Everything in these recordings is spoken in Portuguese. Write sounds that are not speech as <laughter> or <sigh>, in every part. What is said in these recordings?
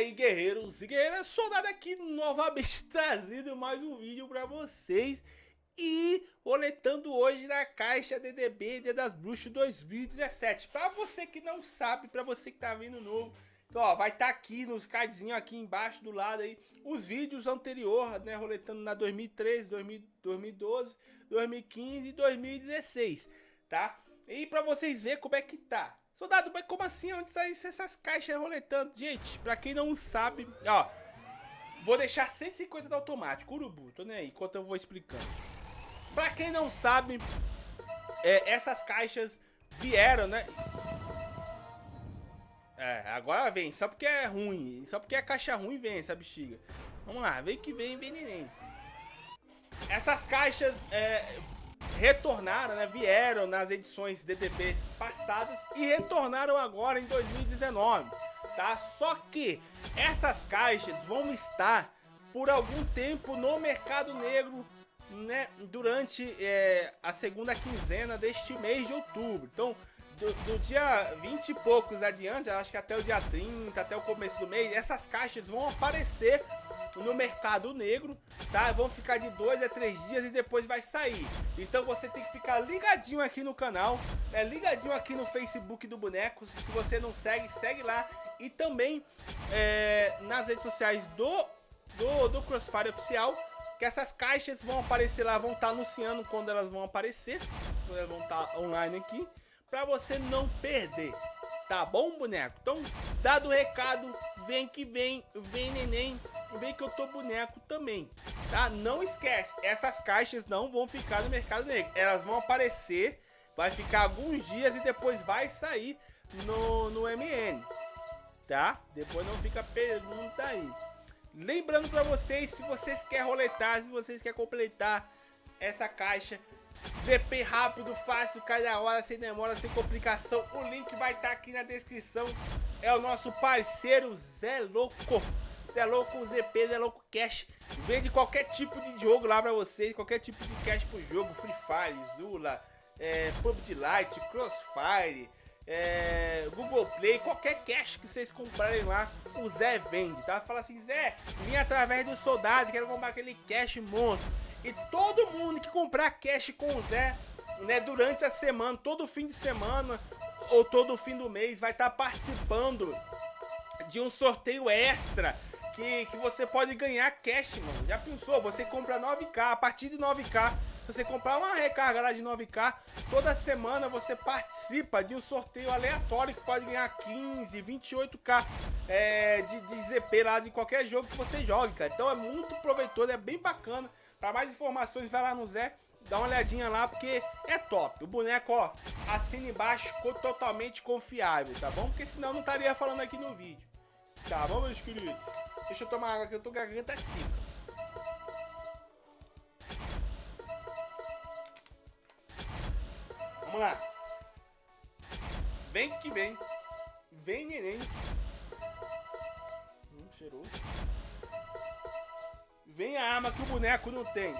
aí, guerreiros e guerreiras, soldado aqui novamente <laughs> trazendo mais um vídeo pra vocês e roletando hoje na caixa DDB Dia das Bruxas 2017. Pra você que não sabe, pra você que tá vindo novo, então, ó, vai estar tá aqui nos cardzinhos aqui embaixo do lado aí os vídeos anteriores, né, roletando na 2013, 2012, 2015 e 2016, tá? E pra vocês verem como é que tá. Soldado, mas como assim? Onde saem essas caixas roletando? Gente, pra quem não sabe, ó. Vou deixar 150 do automático, urubu, tô nem aí, enquanto eu vou explicando. Pra quem não sabe, é, essas caixas vieram, né? É, agora vem, só porque é ruim, só porque é caixa ruim vem essa bexiga. Vamos lá, vem que vem, vem neném. Essas caixas é, retornaram, né, vieram nas edições DDBs passadas e retornaram agora em 2019, tá? Só que essas caixas vão estar por algum tempo no mercado negro, né, durante é, a segunda quinzena deste mês de outubro. Então, do, do, dia 20 e poucos adiante, acho que até o dia 30, até o começo do mês, essas caixas vão aparecer no mercado negro, tá? Vão ficar de dois a três dias e depois vai sair. Então você tem que ficar ligadinho aqui no canal, é ligadinho aqui no Facebook do Boneco. Se você não segue, segue lá. E também é, nas redes sociais do, do, do Crossfire Oficial, que essas caixas vão aparecer lá, vão estar tá anunciando quando elas vão aparecer, quando elas vão estar tá online aqui, para você não perder. Tá bom, boneco? Então, dado o recado, vem que vem, vem neném vem que eu tô boneco também, tá? Não esquece, essas caixas não vão ficar no mercado negro. Elas vão aparecer, vai ficar alguns dias e depois vai sair no, no MN, tá? Depois não fica pergunta aí. Lembrando pra vocês, se vocês querem roletar, se vocês querem completar essa caixa, ZP rápido, fácil, cada hora, sem demora, sem complicação. O link vai estar tá aqui na descrição. É o nosso parceiro Zé Louco. Zé Louco ZP, Zé Louco Cash. Vende qualquer tipo de jogo lá pra vocês, qualquer tipo de cash pro jogo. Free Fire, Zula, é, PUBG Lite, Crossfire, é, Google Play, qualquer cash que vocês comprarem lá, o Zé vende, tá? Fala assim, Zé, vim através do soldado, quero comprar aquele cash monstro. E todo mundo que comprar cash com o Zé, né, durante a semana, todo fim de semana ou todo fim do mês, vai estar tá participando de um sorteio extra que, que você pode ganhar cash, mano. Já pensou? Você compra 9k, a partir de 9k, se você comprar uma recarga lá de 9k, toda semana você participa de um sorteio aleatório que pode ganhar 15, 28k é, de, de ZP lá de qualquer jogo que você jogue, cara. Então é muito proveitoso, é bem bacana. Para mais informações, vai lá no Zé, dá uma olhadinha lá, porque é top. O boneco, ó, assina embaixo, totalmente confiável, tá bom? Porque senão não estaria falando aqui no vídeo. Tá bom, meus queridos? Deixa eu tomar água que eu tô garganta seca. Vamos lá. Vem que vem. Vem, neném. Hum, cheiroso. Vem a arma que o boneco não tem.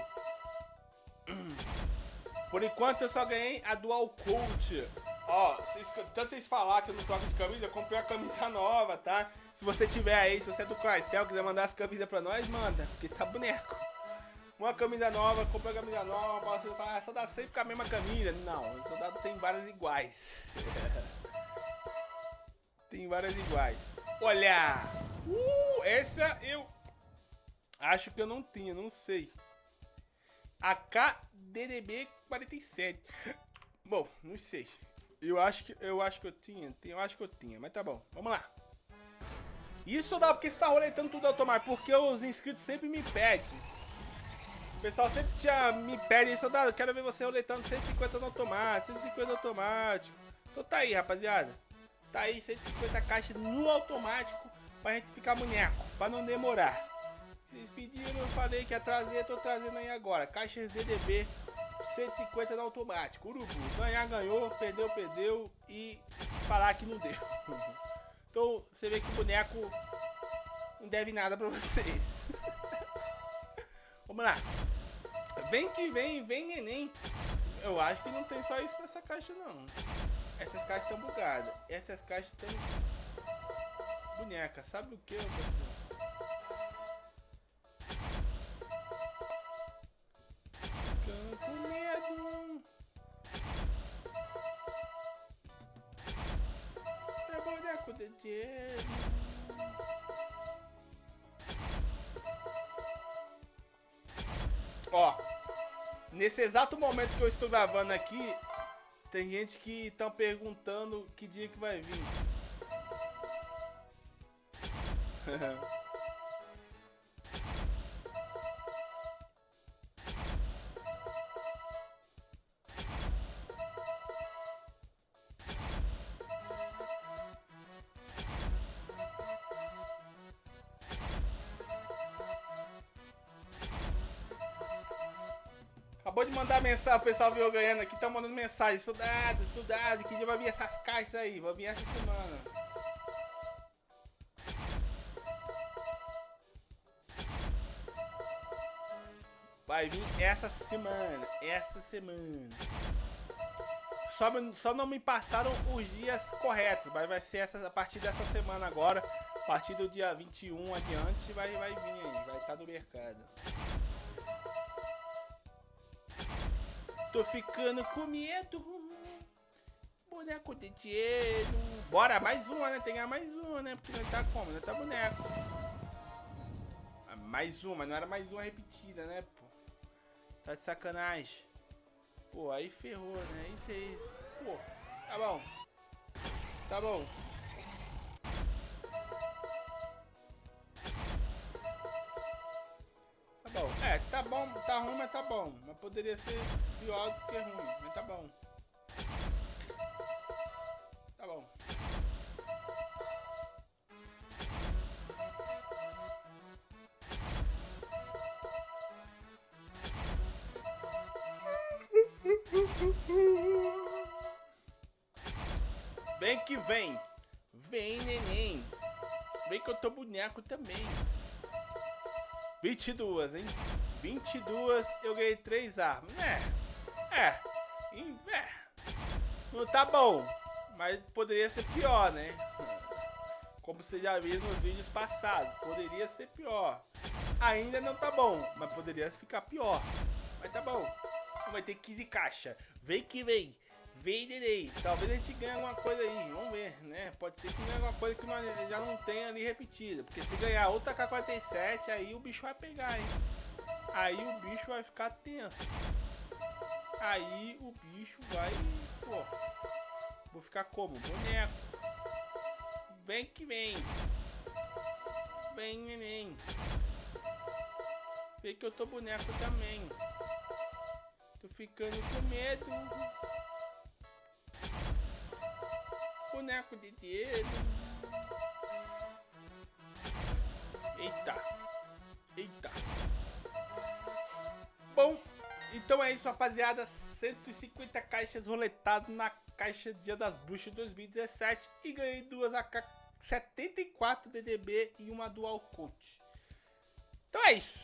Por enquanto eu só ganhei a Dual Coat. Ó, vocês, tanto vocês falar que eu não troco de camisa, eu comprei uma camisa nova, tá? Se você tiver aí, se você é do quartel, quiser mandar as camisas pra nós, manda, porque tá boneco. Uma camisa nova, compra a camisa nova, você fala, ah, só dá sempre com a mesma camisa. Não, o soldado tem várias iguais. <laughs> tem várias iguais. Olha! Uh, essa eu acho que eu não tinha, não sei. AKDDB 47. Bom, não sei. Eu acho que eu acho que eu tinha, eu acho que eu tinha, mas tá bom. Vamos lá. Isso dá porque você tá roletando tudo automático, porque os inscritos sempre me pedem. O pessoal sempre tinha, me pede isso, eu quero ver você roletando 150 no automático, 150 no automático. Então tá aí, rapaziada. Tá aí 150 caixas no automático pra gente ficar boneco, pra não demorar. Vocês pediram, eu falei que ia trazer, tô trazendo aí agora. Caixas DDB 150 no automático. Urubu. Ganhar, ganhou. Perdeu, perdeu. E falar que não deu. então, você vê que o boneco não deve nada pra vocês. Vamos lá. Vem que vem, vem neném. Eu acho que não tem só isso nessa caixa, não. Essas caixas estão bugadas. Essas caixas estão boneca. Sabe o que, Ó, nesse exato momento que eu estou gravando aqui, tem gente que estão perguntando que dia que vai vir. <laughs> Acabou de mandar mensagem, o pessoal viu ganhando aqui, tá mandando mensagem. Soldado, soldado, que dia vai vir essas caixas aí? Vai vir essa semana. Vai vir essa semana, essa semana. Só, só não me passaram os dias corretos, mas vai ser essa, a partir dessa semana agora. A partir do dia 21 adiante vai, vai vir aí, vai estar tá no mercado. Tô ficando com medo. Boneco de dinheiro. Bora, mais uma, né? Tem mais uma, né? Porque não tá como? Não tá boneco. Ah, mais uma, não era mais uma repetida, né, pô? Tá de sacanagem. Pô, aí ferrou, né? Isso é isso. Pô, tá bom. Tá bom. Tá bom, tá ruim, mas tá bom. Mas poderia ser pior do que ruim, mas tá bom. Tá bom. Vem que vem. Vem, neném. Vem que eu tô boneco também. 22, hein? 22, eu ganhei 3 armas. É, é, é. Não tá bom, mas poderia ser pior, né? Como você já viu nos vídeos passados, poderia ser pior. Ainda não tá bom, mas poderia ficar pior. Mas tá bom. Vai ter 15 caixa. Vem que vem. Neném. Talvez a gente ganhe alguma coisa aí. Vamos ver, né? Pode ser que ganhe alguma coisa que nós já não tenha ali repetida. Porque se ganhar outra K-47, aí o bicho vai pegar, hein? Aí o bicho vai ficar tenso. Aí o bicho vai... Pô. Vou ficar como? Boneco. Vem que vem. Vem, neném. Vê que eu tô boneco também. Tô ficando com medo boneco de dinheiro. Eita. Eita. Bom, então é isso, rapaziada. 150 caixas roletadas na caixa Dia das Bruxas 2017. E ganhei duas AK-74 DDB e uma Dual Coach. Então é isso.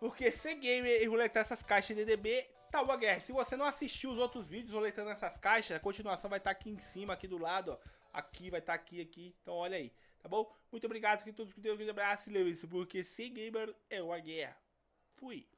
Porque ser gamer e roletar essas caixas DDB Tá, Guerra, se você não assistiu os outros vídeos roletando essas caixas, a continuação vai estar tá aqui em cima, aqui do lado, ó. Aqui, vai estar tá aqui, aqui. Então olha aí, tá bom? Muito obrigado a todos que um grande abraço e lembre-se, porque ser gamer é uma guerra. Fui.